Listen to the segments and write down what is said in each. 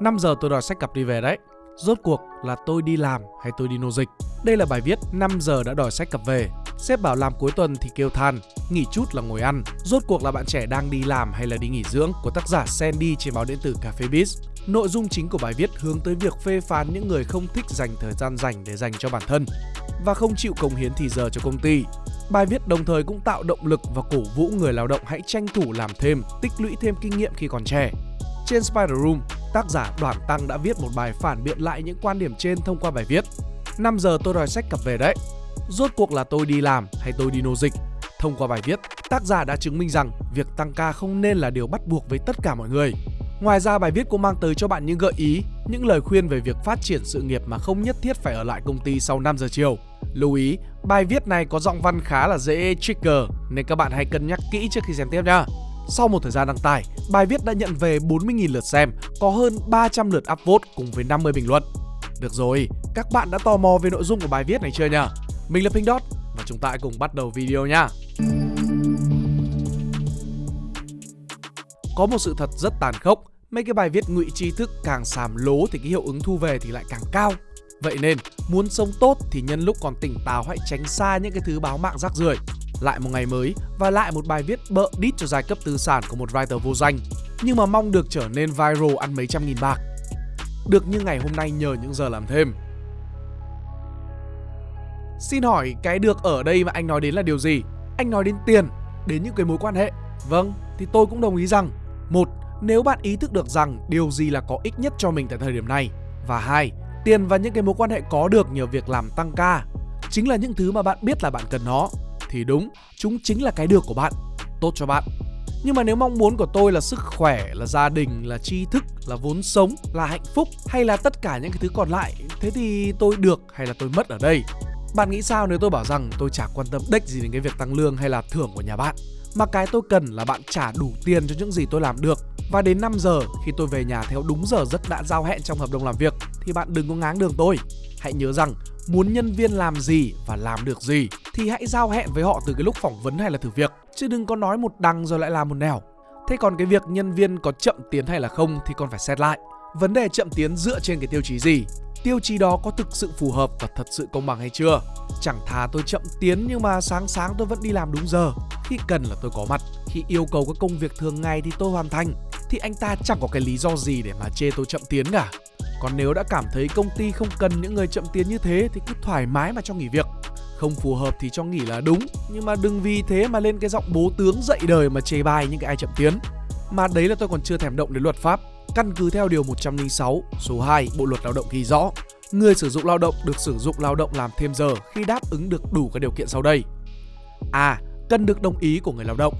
5 giờ tôi đòi sách cặp đi về đấy. Rốt cuộc là tôi đi làm hay tôi đi nô dịch? Đây là bài viết 5 giờ đã đòi sách cặp về. Sếp bảo làm cuối tuần thì kêu than, nghỉ chút là ngồi ăn. Rốt cuộc là bạn trẻ đang đi làm hay là đi nghỉ dưỡng của tác giả Sandy trên báo điện tử Cafe Biz. Nội dung chính của bài viết hướng tới việc phê phán những người không thích dành thời gian dành để dành cho bản thân và không chịu công hiến thì giờ cho công ty. Bài viết đồng thời cũng tạo động lực và cổ vũ người lao động hãy tranh thủ làm thêm, tích lũy thêm kinh nghiệm khi còn trẻ. Trên Spider Room, tác giả Đoàn Tăng đã viết một bài phản biện lại những quan điểm trên thông qua bài viết 5 giờ tôi đòi sách cặp về đấy. Rốt cuộc là tôi đi làm hay tôi đi nô dịch? Thông qua bài viết, tác giả đã chứng minh rằng việc tăng ca không nên là điều bắt buộc với tất cả mọi người. Ngoài ra bài viết cũng mang tới cho bạn những gợi ý, những lời khuyên về việc phát triển sự nghiệp mà không nhất thiết phải ở lại công ty sau 5 giờ chiều. Lưu ý, bài viết này có giọng văn khá là dễ trigger nên các bạn hãy cân nhắc kỹ trước khi xem tiếp nha. Sau một thời gian đăng tải, bài viết đã nhận về 40.000 lượt xem, có hơn 300 lượt upvote cùng với 50 bình luận. Được rồi, các bạn đã tò mò về nội dung của bài viết này chưa nhỉ? Mình là Pink Dot và chúng ta hãy cùng bắt đầu video nha. Có một sự thật rất tàn khốc, mấy cái bài viết ngụy tri thức càng xàm lố thì cái hiệu ứng thu về thì lại càng cao. Vậy nên, muốn sống tốt thì nhân lúc còn tỉnh táo hãy tránh xa những cái thứ báo mạng rác rưởi. Lại một ngày mới và lại một bài viết bợ đít cho giai cấp tư sản của một writer vô danh, nhưng mà mong được trở nên viral ăn mấy trăm nghìn bạc. Được như ngày hôm nay nhờ những giờ làm thêm. Xin hỏi cái được ở đây mà anh nói đến là điều gì? Anh nói đến tiền, đến những cái mối quan hệ. Vâng, thì tôi cũng đồng ý rằng một, nếu bạn ý thức được rằng điều gì là có ích nhất cho mình tại thời điểm này và hai, tiền và những cái mối quan hệ có được nhờ việc làm tăng ca chính là những thứ mà bạn biết là bạn cần nó thì đúng, chúng chính là cái được của bạn, tốt cho bạn. Nhưng mà nếu mong muốn của tôi là sức khỏe, là gia đình, là tri thức, là vốn sống, là hạnh phúc hay là tất cả những cái thứ còn lại, thế thì tôi được hay là tôi mất ở đây? Bạn nghĩ sao nếu tôi bảo rằng tôi chả quan tâm đếch gì đến cái việc tăng lương hay là thưởng của nhà bạn? Mà cái tôi cần là bạn trả đủ tiền cho những gì tôi làm được Và đến 5 giờ khi tôi về nhà theo đúng giờ rất đã giao hẹn trong hợp đồng làm việc Thì bạn đừng có ngáng đường tôi Hãy nhớ rằng muốn nhân viên làm gì và làm được gì thì hãy giao hẹn với họ từ cái lúc phỏng vấn hay là thử việc Chứ đừng có nói một đằng rồi lại làm một nẻo Thế còn cái việc nhân viên có chậm tiến hay là không thì còn phải xét lại Vấn đề chậm tiến dựa trên cái tiêu chí gì tiêu chí đó có thực sự phù hợp và thật sự công bằng hay chưa. Chẳng thà tôi chậm tiến nhưng mà sáng sáng tôi vẫn đi làm đúng giờ. Khi cần là tôi có mặt, khi yêu cầu các công việc thường ngày thì tôi hoàn thành. Thì anh ta chẳng có cái lý do gì để mà chê tôi chậm tiến cả. Còn nếu đã cảm thấy công ty không cần những người chậm tiến như thế thì cứ thoải mái mà cho nghỉ việc. Không phù hợp thì cho nghỉ là đúng, nhưng mà đừng vì thế mà lên cái giọng bố tướng dậy đời mà chê bai những cái ai chậm tiến. Mà đấy là tôi còn chưa thèm động đến luật pháp Căn cứ theo điều 106 số 2 Bộ luật lao động ghi rõ, người sử dụng lao động được sử dụng lao động làm thêm giờ khi đáp ứng được đủ các điều kiện sau đây. A. Cần được đồng ý của người lao động.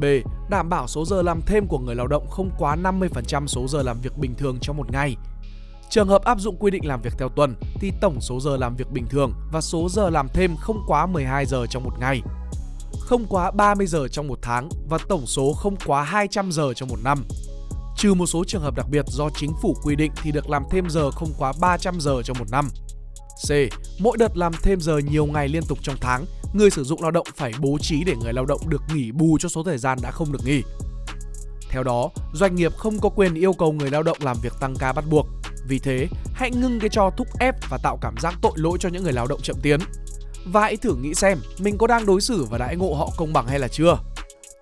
B. Đảm bảo số giờ làm thêm của người lao động không quá 50% số giờ làm việc bình thường trong một ngày. Trường hợp áp dụng quy định làm việc theo tuần thì tổng số giờ làm việc bình thường và số giờ làm thêm không quá 12 giờ trong một ngày. Không quá 30 giờ trong một tháng và tổng số không quá 200 giờ trong một năm. Trừ một số trường hợp đặc biệt do chính phủ quy định thì được làm thêm giờ không quá 300 giờ trong một năm. C. Mỗi đợt làm thêm giờ nhiều ngày liên tục trong tháng, người sử dụng lao động phải bố trí để người lao động được nghỉ bù cho số thời gian đã không được nghỉ. Theo đó, doanh nghiệp không có quyền yêu cầu người lao động làm việc tăng ca bắt buộc. Vì thế, hãy ngưng cái trò thúc ép và tạo cảm giác tội lỗi cho những người lao động chậm tiến. Và hãy thử nghĩ xem mình có đang đối xử và đãi ngộ họ công bằng hay là chưa.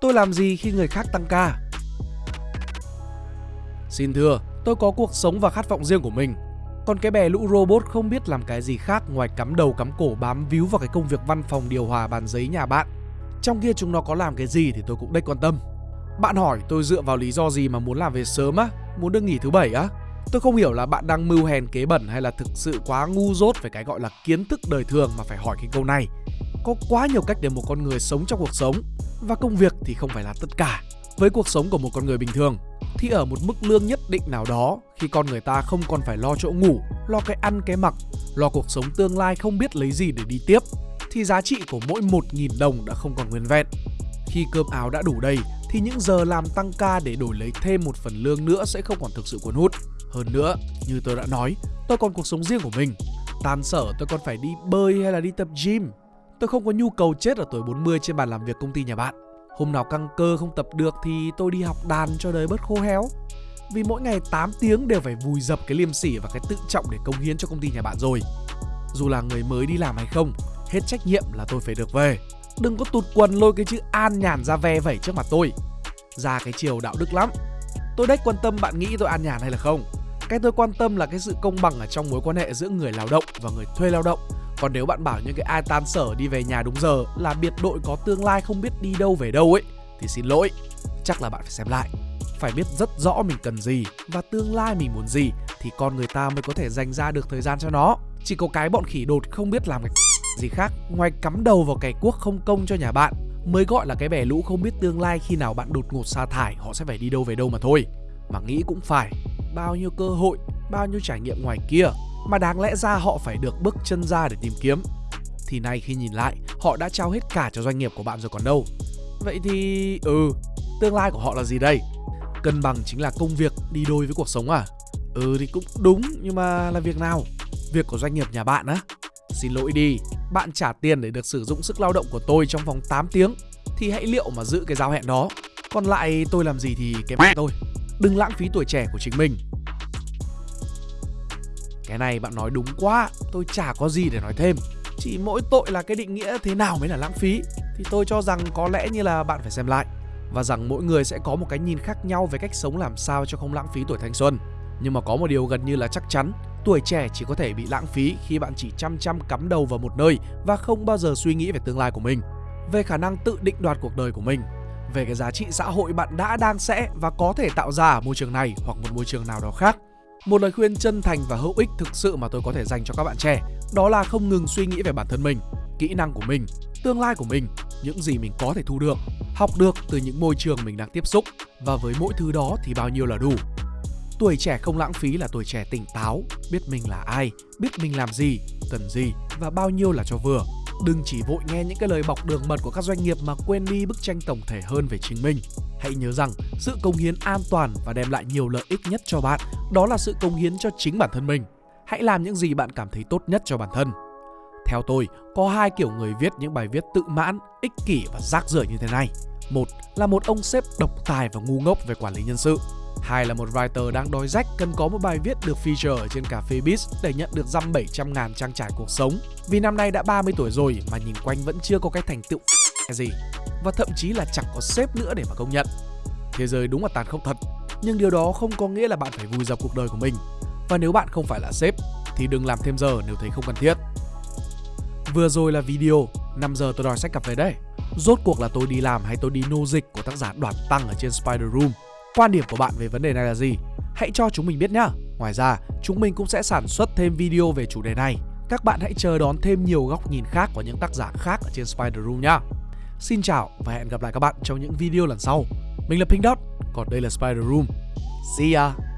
Tôi làm gì khi người khác tăng ca? Xin thưa, tôi có cuộc sống và khát vọng riêng của mình. Còn cái bè lũ robot không biết làm cái gì khác ngoài cắm đầu cắm cổ bám víu vào cái công việc văn phòng điều hòa bàn giấy nhà bạn. Trong kia chúng nó có làm cái gì thì tôi cũng đếch quan tâm. Bạn hỏi tôi dựa vào lý do gì mà muốn làm về sớm á? Muốn được nghỉ thứ bảy á? Tôi không hiểu là bạn đang mưu hèn kế bẩn hay là thực sự quá ngu dốt về cái gọi là kiến thức đời thường mà phải hỏi cái câu này. Có quá nhiều cách để một con người sống trong cuộc sống và công việc thì không phải là tất cả. Với cuộc sống của một con người bình thường thì ở một mức lương nhất định nào đó khi con người ta không còn phải lo chỗ ngủ, lo cái ăn cái mặc, lo cuộc sống tương lai không biết lấy gì để đi tiếp thì giá trị của mỗi 1.000 đồng đã không còn nguyên vẹn. Khi cơm áo đã đủ đầy thì những giờ làm tăng ca để đổi lấy thêm một phần lương nữa sẽ không còn thực sự cuốn hút. Hơn nữa, như tôi đã nói, tôi còn cuộc sống riêng của mình. Tan sở tôi còn phải đi bơi hay là đi tập gym. Tôi không có nhu cầu chết ở tuổi 40 trên bàn làm việc công ty nhà bạn. Hôm nào căng cơ không tập được thì tôi đi học đàn cho đời bớt khô héo Vì mỗi ngày 8 tiếng đều phải vùi dập cái liêm sỉ và cái tự trọng để công hiến cho công ty nhà bạn rồi. Dù là người mới đi làm hay không, hết trách nhiệm là tôi phải được về. Đừng có tụt quần lôi cái chữ an nhàn ra ve vẩy trước mặt tôi. Ra cái chiều đạo đức lắm. Tôi đếch quan tâm bạn nghĩ tôi an nhàn hay là không. Cái tôi quan tâm là cái sự công bằng ở trong mối quan hệ giữa người lao động và người thuê lao động. Còn nếu bạn bảo những cái ai tan sở đi về nhà đúng giờ là biệt đội có tương lai không biết đi đâu về đâu ấy thì xin lỗi, chắc là bạn phải xem lại. Phải biết rất rõ mình cần gì và tương lai mình muốn gì thì con người ta mới có thể dành ra được thời gian cho nó. Chỉ có cái bọn khỉ đột không biết làm cái gì khác ngoài cắm đầu vào cày cuốc không công cho nhà bạn mới gọi là cái bè lũ không biết tương lai khi nào bạn đột ngột sa thải họ sẽ phải đi đâu về đâu mà thôi. Mà nghĩ cũng phải, bao nhiêu cơ hội, bao nhiêu trải nghiệm ngoài kia mà đáng lẽ ra họ phải được bước chân ra để tìm kiếm. Thì nay khi nhìn lại, họ đã trao hết cả cho doanh nghiệp của bạn rồi còn đâu. Vậy thì ừ, tương lai của họ là gì đây? Cân bằng chính là công việc đi đôi với cuộc sống à? Ừ thì cũng đúng nhưng mà là việc nào? Việc của doanh nghiệp nhà bạn á? Xin lỗi đi, bạn trả tiền để được sử dụng sức lao động của tôi trong vòng 8 tiếng thì hãy liệu mà giữ cái giao hẹn đó. Còn lại tôi làm gì thì cái mẹ tôi. Đừng lãng phí tuổi trẻ của chính mình. Cái này bạn nói đúng quá, tôi chả có gì để nói thêm. Chỉ mỗi tội là cái định nghĩa thế nào mới là lãng phí thì tôi cho rằng có lẽ như là bạn phải xem lại và rằng mỗi người sẽ có một cái nhìn khác nhau về cách sống làm sao cho không lãng phí tuổi thanh xuân. Nhưng mà có một điều gần như là chắc chắn, tuổi trẻ chỉ có thể bị lãng phí khi bạn chỉ chăm chăm cắm đầu vào một nơi và không bao giờ suy nghĩ về tương lai của mình, về khả năng tự định đoạt cuộc đời của mình, về cái giá trị xã hội bạn đã đang sẽ và có thể tạo ra ở môi trường này hoặc một môi trường nào đó khác. Một lời khuyên chân thành và hữu ích thực sự mà tôi có thể dành cho các bạn trẻ đó là không ngừng suy nghĩ về bản thân mình, kỹ năng của mình, tương lai của mình, những gì mình có thể thu được, học được từ những môi trường mình đang tiếp xúc và với mỗi thứ đó thì bao nhiêu là đủ. Tuổi trẻ không lãng phí là tuổi trẻ tỉnh táo, biết mình là ai, biết mình làm gì, cần gì và bao nhiêu là cho vừa. Đừng chỉ vội nghe những cái lời bọc đường mật của các doanh nghiệp mà quên đi bức tranh tổng thể hơn về chính mình. Hãy nhớ rằng sự công hiến an toàn và đem lại nhiều lợi ích nhất cho bạn đó là sự công hiến cho chính bản thân mình. Hãy làm những gì bạn cảm thấy tốt nhất cho bản thân. Theo tôi, có hai kiểu người viết những bài viết tự mãn, ích kỷ và rác rưởi như thế này. Một là một ông sếp độc tài và ngu ngốc về quản lý nhân sự. Hai là một writer đang đói rách, cần có một bài viết được feature ở trên cà phê Biz để nhận được dăm 700 ngàn trang trải cuộc sống. Vì năm nay đã 30 tuổi rồi mà nhìn quanh vẫn chưa có cái thành tựu gì. Và thậm chí là chẳng có sếp nữa để mà công nhận. Thế giới đúng là tàn khốc thật. Nhưng điều đó không có nghĩa là bạn phải vùi dập cuộc đời của mình. Và nếu bạn không phải là sếp, thì đừng làm thêm giờ nếu thấy không cần thiết. Vừa rồi là video 5 giờ tôi đòi sách cà về đây. Rốt cuộc là tôi đi làm hay tôi đi nô dịch của tác giả đoạt Tăng ở trên Spider Room. Quan điểm của bạn về vấn đề này là gì? Hãy cho chúng mình biết nhé. Ngoài ra, chúng mình cũng sẽ sản xuất thêm video về chủ đề này. Các bạn hãy chờ đón thêm nhiều góc nhìn khác của những tác giả khác ở trên Spider Room nhé. Xin chào và hẹn gặp lại các bạn trong những video lần sau. Mình là Pink Dot, còn đây là Spider Room. See ya!